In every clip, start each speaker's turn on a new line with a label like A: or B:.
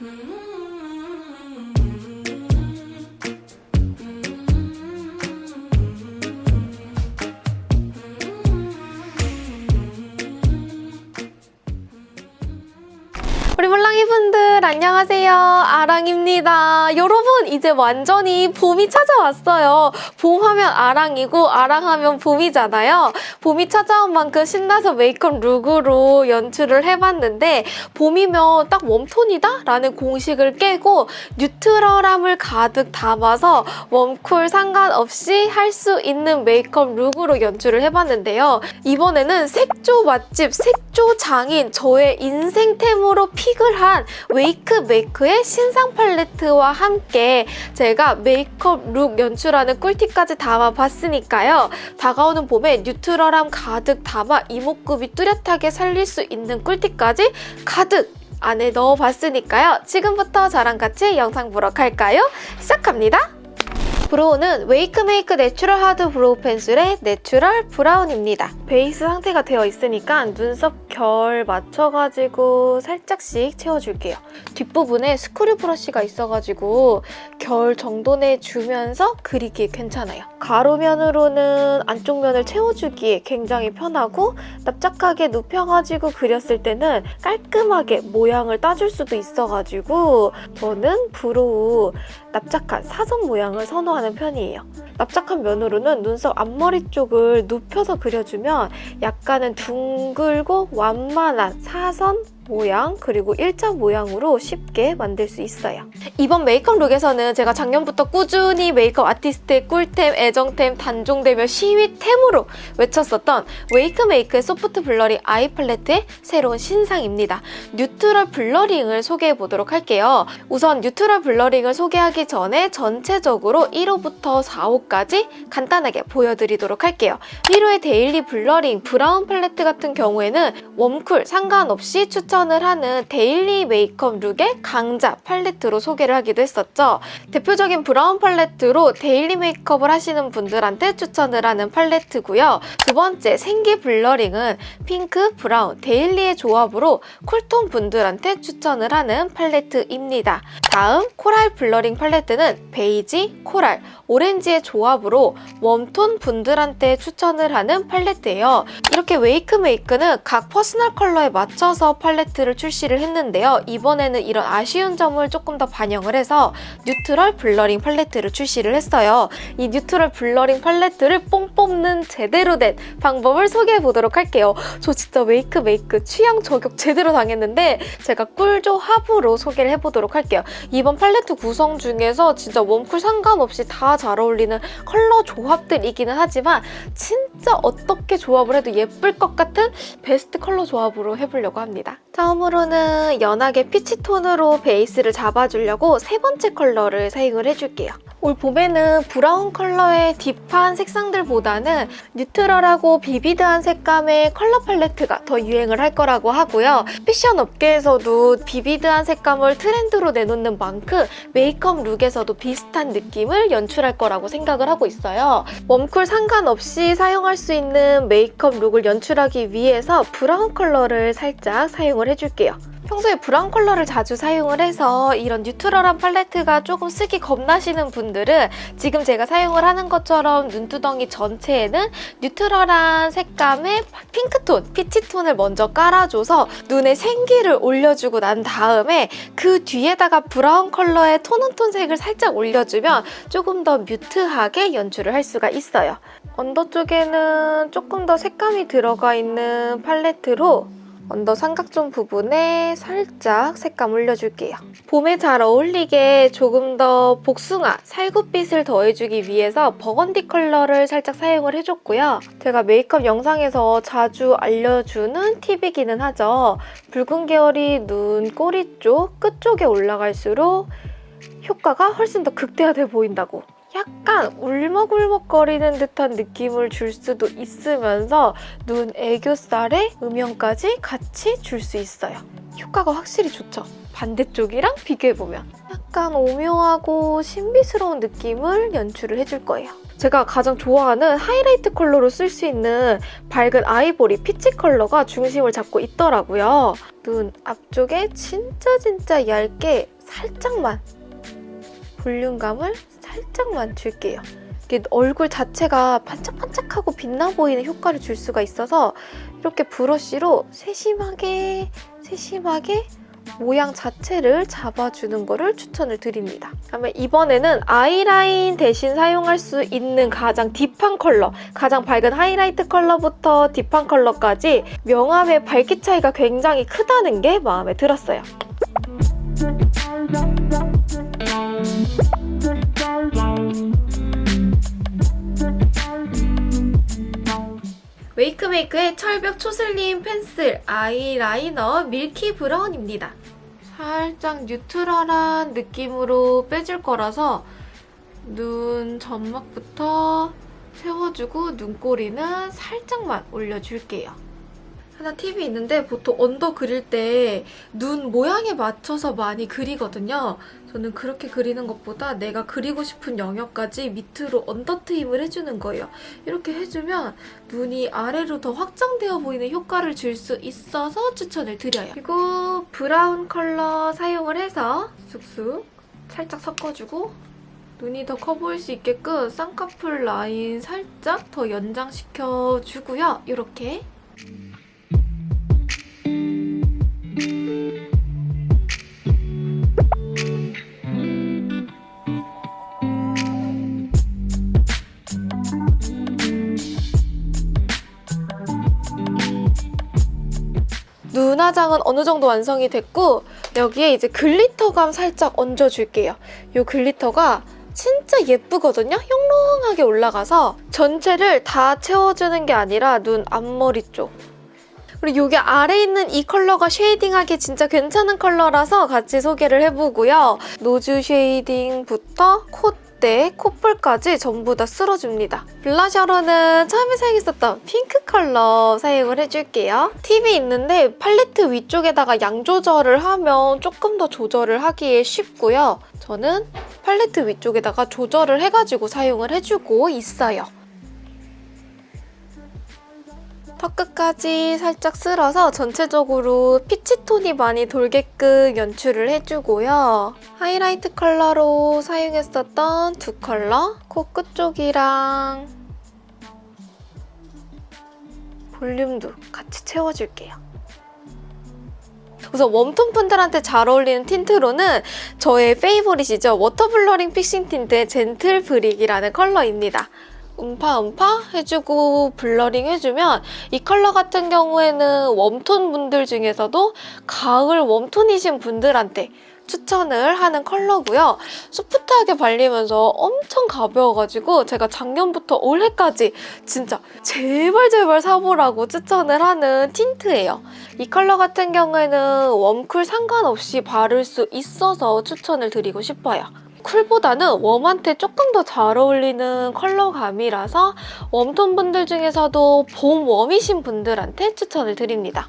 A: 우 안녕하세요. 아랑입니다. 여러분 이제 완전히 봄이 찾아왔어요. 봄 하면 아랑이고 아랑 하면 봄이잖아요. 봄이 찾아온 만큼 신나서 메이크업 룩으로 연출을 해봤는데 봄이면 딱 warm tone이다? 라는 공식을 깨고 neutral함을 가득 담아서 warm cool 상관없이 할 수 있는 메이크업 look으로 연출을 해봤는데요. 이번에는 색조 맛집 색조 장인 저의 인생템으로 pick을 한 웨이크 메이크의 신상 팔레트와 함께 제가 메이크업 look 연출하는 꿀팁까지 담아봤으니까요. 다가오는 봄에 neutral함 가득 담아 이목구비 뚜렷하게 살릴 수 있는 꿀팁까지 가득 안에 넣어봤으니까요. 지금부터 저랑 같이 영상 보러 갈까요? 시작합니다. brow는 웨이크메이크 natural hard brow pencil의 natural brown입니다. 베이스 상태가 되어 있으니까 눈썹 결 맞춰가지고 살짝씩 채워줄게요. 뒷부분에 screw brush가 있어가지고 결 정도 내주면서 그리기 괜찮아요. 가로면으로는 안쪽 면을 채워주기에 굉장히 편하고 납작하게 눕혀가지고 그렸을 때는 깔끔하게 모양을 따줄 수도 있어가지고 저는 brow 납작한 사선 모양을 선호 하는 편이에요. 납작한 면으로는 눈썹 앞머리 쪽을 눕혀서 그려주면 약간은 둥글고 완만한 사선 모양 그리고 일자 모양으로 쉽게 만들 수 있어요. 이번 메이크업 look에서는 제가 작년부터 꾸준히 메이크업 아티스트의 꿀템, 애정템, 단종되며 시위템으로 외쳤었던 웨이크 메이크의 soft blurring eye 팔레트의 새로운 신상입니다. neutral blurring을 소개해 보도록 할게요. 우선 neutral blurring을 소개하기 전에 전체적으로 1호부터 4호까지 간단하게 보여드리도록 할게요. 1호의 daily blurring brown 팔레트 같은 경우에는 warm cool 상관없이 추천 추천을 하는 daily 메이크업 look의 강자 팔레트로 소개를 하기도 했었죠. 대표적인 brown 팔레트로 daily 메이크업을 하시는 분들한테 추천을 하는 팔레트고요. 두 번째 생기 blurring은 핑크, brown, daily의 조합으로 cool tone 분들한테 추천을 하는 팔레트입니다. 다음 coral blurring 팔레트는 베이지, coral, 오렌지의 조합으로 warm tone 분들한테 추천을 하는 팔레트예요. 이렇게 웨이크 메이크는 각 personal color에 맞춰서 팔레트 를 출시를 했는데요. 이번에는 이런 아쉬운 점을 조금 더 반영을 해서 neutral blurring 팔레트를 출시를 했어요. 이 neutral blurring 팔레트를 뽕 뽑는 제대로 된 방법을 소개해 보도록 할게요. 저 진짜 Wakemake 취향 저격 제대로 당했는데 제가 꿀조합으로 소개를 해보도록 할게요. 이번 팔레트 구성 중에서 진짜 warm cool 상관없이 다 잘 어울리는 컬러 조합들이기는 하지만 진짜 어떻게 조합을 해도 예쁠 것 같은 베스트 컬러 조합으로 해보려고 합니다. 처음으로는 연하게 peach 톤으로 베이스를 잡아주려고 세 번째 컬러를 사용을 해줄게요. 올 봄에는 브라운 컬러의 deep한 색상들보다는 neutral하고 vivid한 색감의 컬러 팔레트가 더 유행을 할 거라고 하고요. 패션 업계에서도 vivid한 색감을 트렌드로 내놓는 만큼 메이크업 look에서도 비슷한 느낌을 연출할 거라고 생각을 하고 있어요. warm cool 상관없이 사용할 수 있는 메이크업 look을 연출하기 위해서 브라운 컬러를 살짝 사용을 해줄게요. 평소에 브라운 컬러를 자주 사용을 해서 이런 neutral한 팔레트가 조금 쓰기 겁나시는 분들은 지금 제가 사용을 하는 것처럼 눈두덩이 전체에는 neutral한 색감의 핑크톤, peach톤을 먼저 깔아줘서 눈에 생기를 올려주고 난 다음에 그 뒤에다가 브라운 컬러의 tone on tone 색을 살짝 올려주면 조금 더 mute하게 연출을 할 수가 있어요. under 쪽에는 조금 더 색감이 들어가 있는 팔레트로 under 삼각zone 부분에 살짝 색감 올려줄게요. 봄에 잘 어울리게 조금 더 복숭아, 살구빛을 더해주기 위해서 버건디 컬러를 살짝 사용을 해줬고요. 제가 메이크업 영상에서 자주 알려주는 팁이기는 하죠. 붉은 계열이 눈 꼬리 쪽 끝 쪽에 올라갈수록 효과가 훨씬 더 극대화돼 보인다고 약간 울먹울먹거리는 듯한 느낌을 줄 수도 있으면서 눈 애교살에 음영까지 같이 줄 수 있어요. 효과가 확실히 좋죠? 반대쪽이랑 비교해보면 약간 오묘하고 신비스러운 느낌을 연출을 해줄 거예요. 제가 가장 좋아하는 하이라이트 컬러로 쓸 수 있는 밝은 아이보리 피치 컬러가 중심을 잡고 있더라고요. 눈 앞쪽에 진짜 진짜 얇게 살짝만 볼륨감을 살짝만 줄게요. 얼굴 자체가 반짝반짝하고 빛나 보이는 효과를 줄 수가 있어서 이렇게 브러쉬로 세심하게 세심하게 모양 자체를 잡아주는 거를 추천을 드립니다. 그다음에 이번에는 아이라인 대신 사용할 수 있는 가장 딥한 컬러, 가장 밝은 하이라이트 컬러부터 딥한 컬러까지 명암의 밝기 차이가 굉장히 크다는 게 마음에 들었어요. Wakemake의 철벽 초slim 펜슬 아이라이너 milky brown입니다. 살짝 neutral한 느낌으로 빼줄 거라서 눈 점막부터 채워주고 눈꼬리는 살짝만 올려줄게요. 하나 팁이 있는데 보통 under 그릴 때 눈 모양에 맞춰서 많이 그리거든요. 저는 그렇게 그리는 것보다 내가 그리고 싶은 영역까지 밑으로 under 트임을 해주는 거예요. 이렇게 해주면 눈이 아래로 더 확장되어 보이는 효과를 줄 수 있어서 추천을 드려요. 그리고 브라운 컬러 사용을 해서 쑥쑥 살짝 섞어주고 눈이 더 커 보일 수 있게끔 쌍꺼풀 라인 살짝 더 연장시켜주고요. 이렇게 눈화장은 어느 정도 완성이 됐고 여기에 이제 glitter감 살짝 얹어줄게요. 이 glitter가 진짜 예쁘거든요? 영롱하게 올라가서 전체를 다 채워주는 게 아니라 눈 앞머리 쪽 그리고 여기 아래 있는 이 컬러가 shading하기 진짜 괜찮은 컬러라서 같이 소개를 해보고요. nose shading부터 콧대, 콧볼까지 전부 다 쓸어줍니다. blusher로는 처음에 사용했었던 핑크 컬러 사용을 해줄게요. 팁이 있는데 팔레트 위쪽에다가 양 조절을 하면 조금 더 조절을 하기에 쉽고요. 저는 팔레트 위쪽에다가 조절을 해가지고 사용을 해주고 있어요. 턱 끝까지 살짝 쓸어서 전체적으로 피치톤이 많이 돌게끔 연출을 해주고요. 하이라이트 컬러로 사용했었던 두 컬러 코 끝 쪽이랑 볼륨도 같이 채워줄게요. 우선 warm톤 분들한테 잘 어울리는 tint로는 저의 favorite이죠. water blurring fixing tint의 gentle brick이라는 컬러입니다. 음파 음파 해주고 blurring 해주면 이 컬러 같은 경우에는 warm톤 분들 중에서도 가을 warm톤이신 분들한테 추천을 하는 컬러고요. 소프트하게 발리면서 엄청 가벼워가지고 제가 작년부터 올해까지 진짜 제발 제발 사보라고 추천을 하는 tint예요. 이 컬러 같은 경우에는 warm cool 상관없이 바를 수 있어서 추천을 드리고 싶어요. cool보다는 warm한테 조금 더 잘 어울리는 컬러감이라서 warm톤 분들 중에서도 봄 warm이신 분들한테 추천을 드립니다.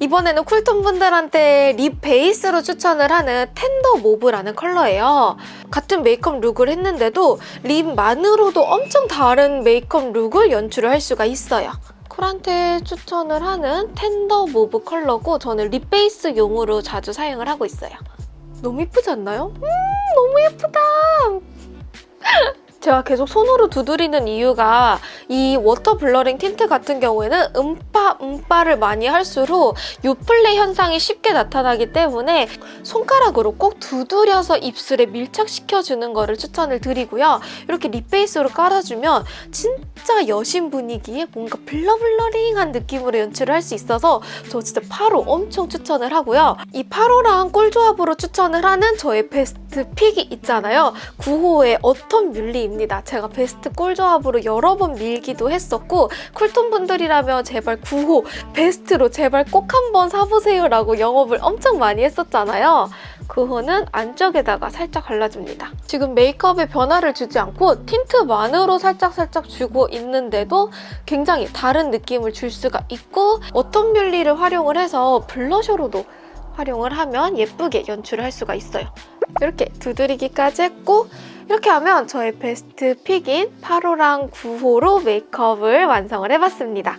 A: 이번에는 cool톤 분들한테 lip 베이스로 추천을 하는 tender mauve라는 컬러예요. 같은 메이크업 look을 했는데도 lip만으로도 엄청 다른 메이크업 look을 연출을 할 수가 있어요. cool한테 추천을 하는 tender mauve 컬러고 저는 lip 베이스용으로 자주 사용을 하고 있어요. 너무 예쁘지 않나요? 음 너무 예쁘다! 제가 계속 손으로 두드리는 이유가 이 water blurring tint 같은 경우에는 음파, 음파를 많이 할수록 요플레 현상이 쉽게 나타나기 때문에 손가락으로 꼭 두드려서 입술에 밀착시켜주는 거를 추천을 드리고요. 이렇게 lip 베이스로 깔아주면 진짜 여신 분위기에 뭔가 blur blurring한 느낌으로 연출을 할 수 있어서 저 진짜 8호 엄청 추천을 하고요. 이 8호랑 꿀조합으로 추천을 하는 저의 베스트 pick이 있잖아요. 9호의 autumn muhly 입니다. 제가 베스트 꿀 조합으로 여러 번 밀기도 했었고 cool톤 분들이라면 제발 9호 베스트로 제발 꼭 한번 사보세요 라고 영업을 엄청 많이 했었잖아요. 9호는 안쪽에다가 살짝 발라줍니다. 지금 메이크업에 변화를 주지 않고 tint만으로 살짝살짝 주고 있는데도 굉장히 다른 느낌을 줄 수가 있고 autumn muhly를 활용을 해서 blusher로도 활용을 하면 예쁘게 연출을 할 수가 있어요. 이렇게 두드리기까지 했고 이렇게 하면 저의 베스트 pick인 8호랑 9호로 메이크업을 완성을 해봤습니다.